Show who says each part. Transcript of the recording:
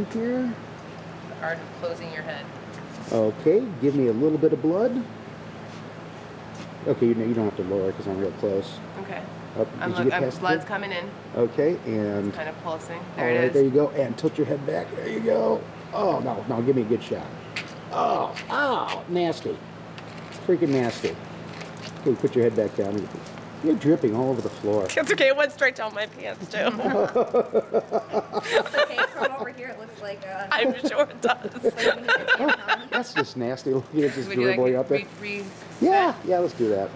Speaker 1: in here.
Speaker 2: The art of closing your head.
Speaker 1: Okay, give me a little bit of blood. Okay, you, know, you don't have to lower because I'm real close.
Speaker 2: Okay.
Speaker 1: Up,
Speaker 2: I'm
Speaker 1: did
Speaker 2: look, I'm,
Speaker 1: past
Speaker 2: blood's
Speaker 1: tip?
Speaker 2: coming in.
Speaker 1: Okay, and
Speaker 2: Kind of pulsing.
Speaker 1: all
Speaker 2: There
Speaker 1: right,
Speaker 2: it is.
Speaker 1: there you go. And tilt your head back. There you go. Oh no, no, give me a good shot. Oh, oh, nasty, freaking nasty. Okay, put your head back down. You're dripping all over the floor.
Speaker 2: It's okay. It went straight down my pants too.
Speaker 3: It's okay, from over here it looks like uh,
Speaker 2: I'm sure it does.
Speaker 3: like when you get tan on.
Speaker 1: That's just nasty. Looking at this
Speaker 2: Would you like
Speaker 1: up there.
Speaker 2: re- re-
Speaker 1: Yeah, yeah, let's do that.